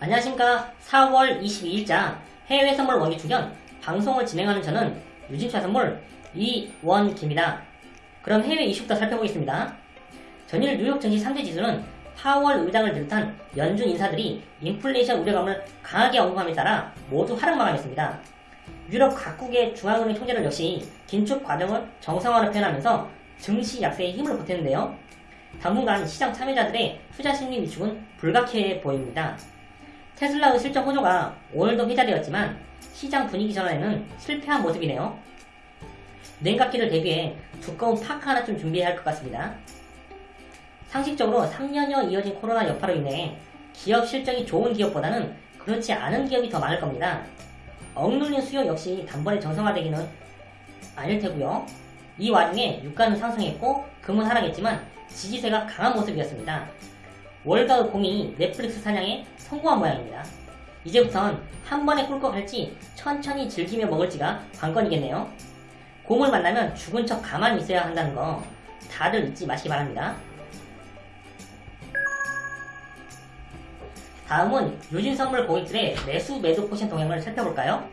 안녕하십니까 4월 22일자 해외 선물 원기 충전 방송을 진행하는 저는 유진차 선물 이원기입니다. 그럼 해외 이슈부터 살펴보겠습니다. 전일 뉴욕 증시 3대 지수는 파월 의장을 비롯한 연준 인사들이 인플레이션 우려감을 강하게 언급함에 따라 모두 하락 마감했습니다. 유럽 각국의 중앙은행 총재들 역시 긴축 과정을 정상화로 표현하면서 증시 약세에 힘을 보탰는데요. 당분간 시장 참여자들의 투자 심리 위축은 불가피해 보입니다. 테슬라의 실적 호조가 오늘도 회자되었지만 시장 분위기 전환에는 실패한 모습이네요. 냉각기를 대비해 두꺼운 파카 하나 좀 준비해야 할 것 같습니다. 상식적으로 3년여 이어진 코로나 여파로 인해 기업 실적이 좋은 기업보다는 그렇지 않은 기업이 더 많을 겁니다. 억눌린 수요 역시 단번에 정상화되기는 아닐 테고요. 이 와중에 유가는 상승했고 금은 하락했지만 지지세가 강한 모습이었습니다. 월가의 곰이 넷플릭스 사냥에 성공한 모양입니다. 이제부턴 한 번에 꿀꺽 할지 천천히 즐기며 먹을지가 관건이겠네요. 곰을 만나면 죽은 척 가만히 있어야 한다는 거 다들 잊지 마시기 바랍니다. 다음은 유진 선물 고객들의 매수 매도 포지션 동향을 살펴볼까요?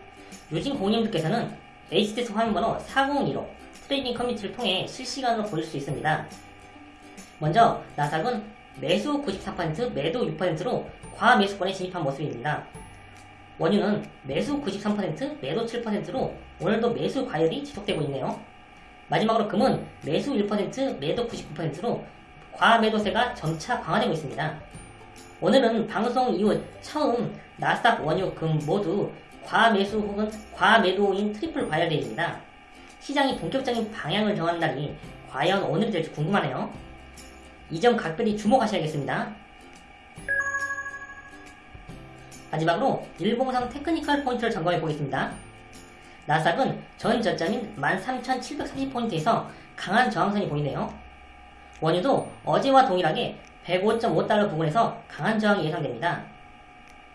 유진 고객님들께서는 HTS 화면번호 4015 trading 커뮤니티를 통해 실시간으로 보실 수 있습니다. 먼저 나스닥은 매수 94% 매도 6%로 과매수권에 진입한 모습입니다. 원유는 매수 93% 매도 7%로 오늘도 매수 과열이 지속되고 있네요. 마지막으로 금은 매수 1% 매도 99%로 과매도세가 점차 강화되고 있습니다. 오늘은 방송 이후 처음 나스닥 원유 금 모두 과매수 혹은 과매도인 트리플 과열대입니다. 시장이 본격적인 방향을 정하는 날이 과연 오늘이 될지 궁금하네요. 이 점 각별히 주목하셔야겠습니다. 마지막으로 일봉상 technical 포인트를 점검해 보겠습니다. 나스닥은 전 저점인 13,730포인트에서 강한 저항선이 보이네요. 원유도 어제와 동일하게 105.5달러 부근에서 강한 저항이 예상됩니다.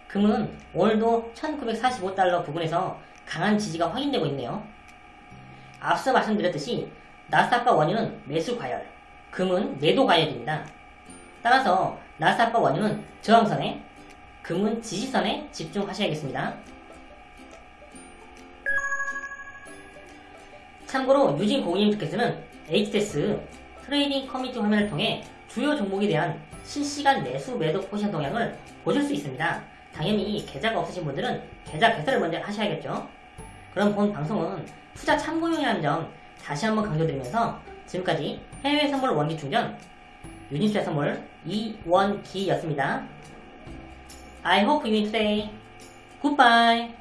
금은 오늘도 1945달러 부근에서 강한 지지가 확인되고 있네요. 앞서 말씀드렸듯이 나스닥과 원유는 매수 과열, 금은 매도 과열입니다. 따라서 나스닥과 원유는 저항선에, 금은 지지선에 집중하셔야겠습니다. 참고로 유진 고객님께서는 HTS trading 커뮤니티 화면을 통해 주요 종목에 대한 실시간 매수 매도 포지션 동향을 보실 수 있습니다. 당연히 계좌가 없으신 분들은 계좌 개설을 먼저 하셔야겠죠. 그럼 본 방송은 투자 참고용이라는 점 다시 한번 강조드리면서 지금까지 해외 선물 원기 충전 유니스의 선물 이원기였습니다. I hope you today. Goodbye.